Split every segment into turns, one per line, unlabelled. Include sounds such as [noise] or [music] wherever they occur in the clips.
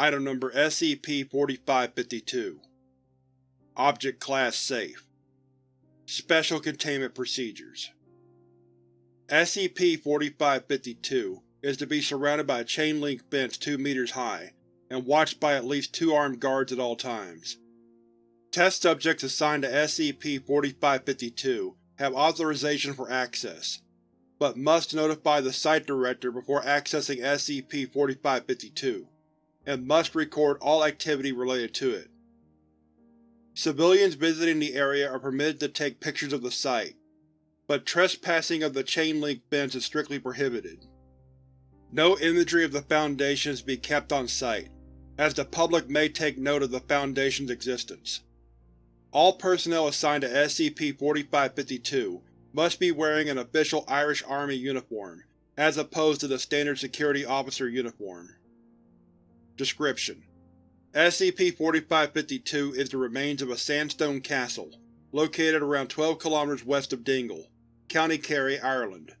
Item Number SCP-4552 Object Class Safe. Special Containment Procedures. SCP-4552 is to be surrounded by a chain-link fence 2 meters high and watched by at least two armed guards at all times. Test subjects assigned to SCP-4552 have authorization for access, but must notify the Site Director before accessing SCP-4552, and must record all activity related to it. Civilians visiting the area are permitted to take pictures of the site, but trespassing of the chain-link fence is strictly prohibited. No imagery of the Foundation is to be kept on site, as the public may take note of the Foundation's existence. All personnel assigned to SCP-4552 must be wearing an official Irish Army uniform, as opposed to the standard security officer uniform. Description: SCP-4552 is the remains of a sandstone castle, located around 12 km west of Dingle, County Kerry, Ireland.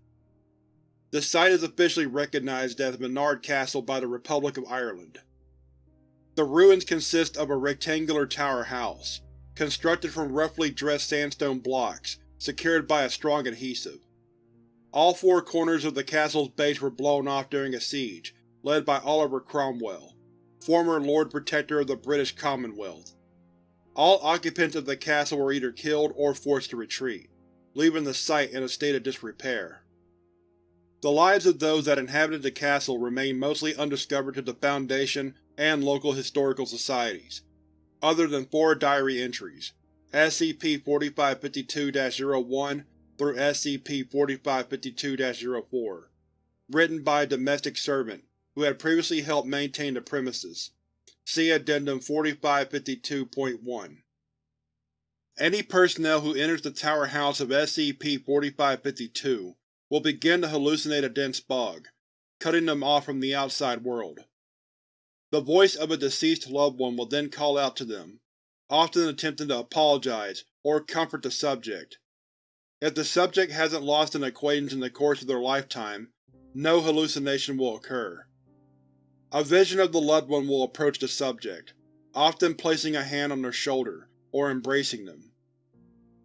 The site is officially recognized as Minard Castle by the Republic of Ireland. The ruins consist of a rectangular tower house, constructed from roughly dressed sandstone blocks, secured by a strong adhesive. All four corners of the castle's base were blown off during a siege, led by Oliver Cromwell, former Lord Protector of the British Commonwealth. All occupants of the castle were either killed or forced to retreat, leaving the site in a state of disrepair. The lives of those that inhabited the castle remain mostly undiscovered to the Foundation and local historical societies, other than four diary entries, SCP-4552-01 through SCP-4552-04, written by a domestic servant who had previously helped maintain the premises. See Addendum 4552.1. Any personnel who enters the tower house of SCP-4552 will begin to hallucinate a dense fog, cutting them off from the outside world. The voice of a deceased loved one will then call out to them, often attempting to apologize or comfort the subject. If the subject hasn't lost an acquaintance in the course of their lifetime, no hallucination will occur. A vision of the loved one will approach the subject, often placing a hand on their shoulder or embracing them.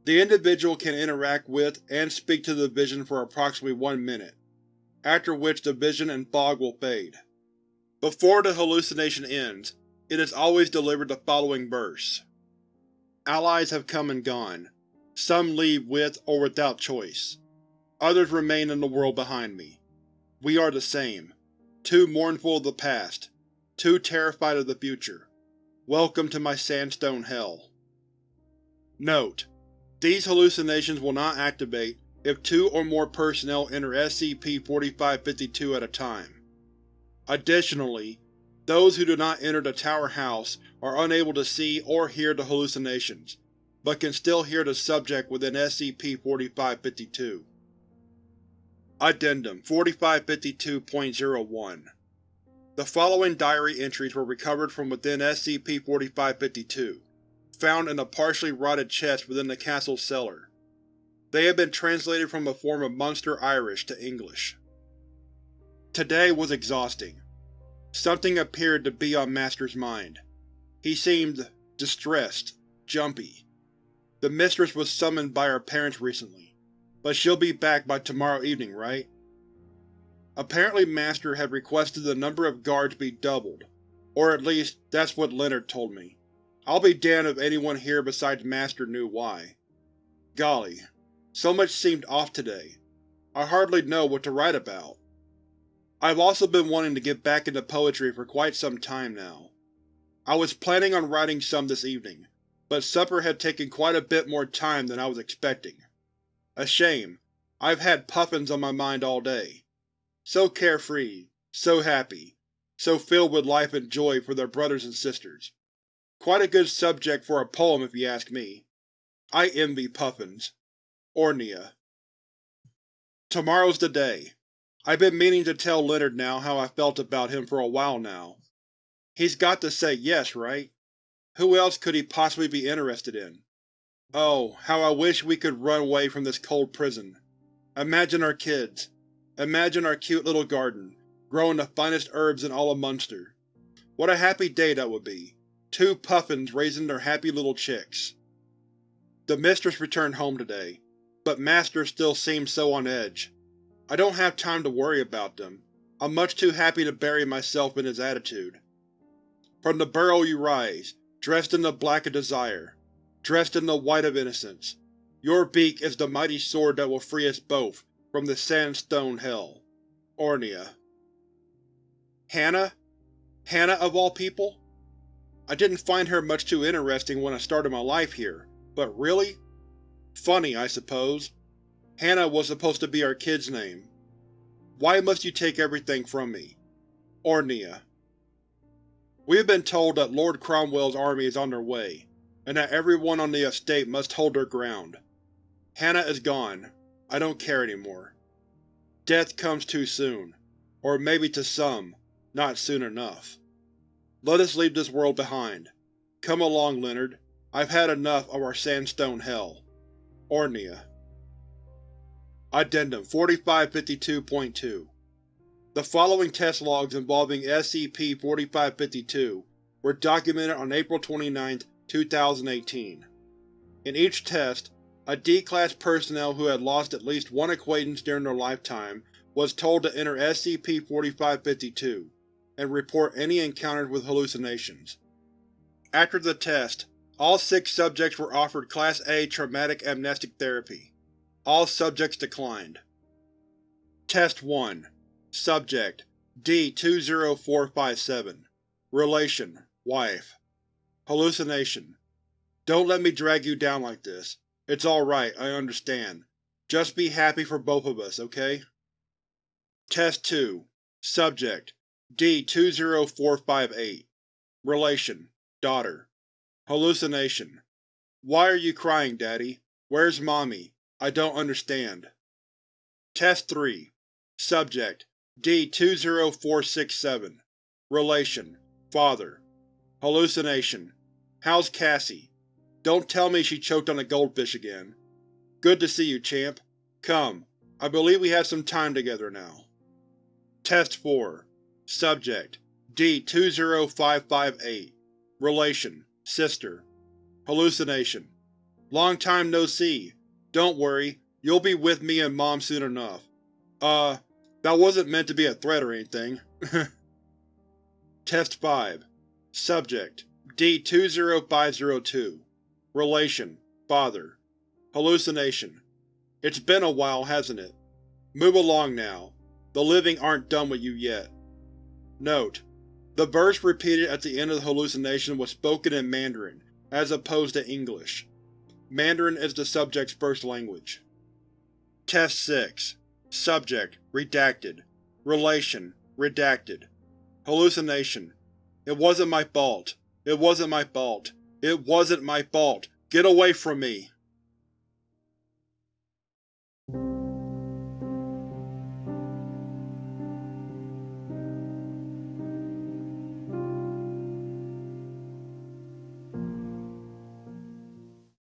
The individual can interact with and speak to the vision for approximately one minute, after which the vision and fog will fade. Before the hallucination ends, it is always delivered the following verse. Allies have come and gone. Some leave with or without choice. Others remain in the world behind me. We are the same. Too mournful of the past. Too terrified of the future. Welcome to my sandstone hell. Note: these hallucinations will not activate if two or more personnel enter SCP-4552 at a time. Additionally, those who do not enter the tower house are unable to see or hear the hallucinations, but can still hear the subject within SCP-4552. Addendum 4552.01 The following diary entries were recovered from within SCP-4552 found in a partially rotted chest within the castle's cellar. They have been translated from a form of Munster Irish to English. Today was exhausting. Something appeared to be on Master's mind. He seemed distressed, jumpy. The mistress was summoned by her parents recently, but she'll be back by tomorrow evening, right? Apparently Master had requested the number of guards be doubled, or at least that's what Leonard told me. I'll be damned if anyone here besides Master knew why. Golly, so much seemed off today. I hardly know what to write about. I've also been wanting to get back into poetry for quite some time now. I was planning on writing some this evening, but supper had taken quite a bit more time than I was expecting. A shame. I've had puffins on my mind all day. So carefree, so happy, so filled with life and joy for their brothers and sisters. Quite a good subject for a poem if you ask me. I envy puffins. Ornia. Tomorrow's the day. I've been meaning to tell Leonard now how I felt about him for a while now. He's got to say yes, right? Who else could he possibly be interested in? Oh, how I wish we could run away from this cold prison. Imagine our kids. Imagine our cute little garden, growing the finest herbs in all of Munster. What a happy day that would be. Two puffins raising their happy little chicks. The mistress returned home today, but Master still seems so on edge. I don't have time to worry about them. I'm much too happy to bury myself in his attitude. From the burrow you rise, dressed in the black of desire, dressed in the white of innocence. Your beak is the mighty sword that will free us both from the sandstone hell. Ornia. Hannah? Hannah of all people? I didn't find her much too interesting when I started my life here, but really? Funny, I suppose. Hannah was supposed to be our kid's name. Why must you take everything from me? Ornia. We have been told that Lord Cromwell's army is on their way, and that everyone on the estate must hold their ground. Hannah is gone. I don't care anymore. Death comes too soon. Or maybe to some, not soon enough. Let us leave this world behind. Come along, Leonard. I've had enough of our sandstone hell. Ornia. Addendum 4552.2 The following test logs involving SCP-4552 were documented on April 29, 2018. In each test, a D-Class personnel who had lost at least one acquaintance during their lifetime was told to enter SCP-4552 and report any encounters with hallucinations. After the test, all six subjects were offered Class A traumatic amnestic therapy. All subjects declined. Test 1 Subject D-20457 Relation Wife Hallucination. Don't let me drag you down like this. It's alright, I understand. Just be happy for both of us, okay? Test 2 Subject. D-20458 Relation. Daughter. Hallucination. Why are you crying, Daddy? Where's Mommy? I don't understand. Test 3 Subject. D-20467 Relation. Father. Hallucination How's Cassie? Don't tell me she choked on a goldfish again. Good to see you, champ. Come, I believe we have some time together now. Test 4 Subject D-20558 Relation Sister Hallucination Long time no see. Don't worry, you'll be with me and Mom soon enough. Uh, that wasn't meant to be a threat or anything. [laughs] Test 5 Subject D-20502 Relation Father Hallucination It's been a while, hasn't it? Move along now. The living aren't done with you yet. Note: The verse repeated at the end of the hallucination was spoken in Mandarin, as opposed to English. Mandarin is the subject's first language. Test 6 Subject Redacted Relation Redacted Hallucination It wasn't my fault. It wasn't my fault. It wasn't my fault. Get away from me!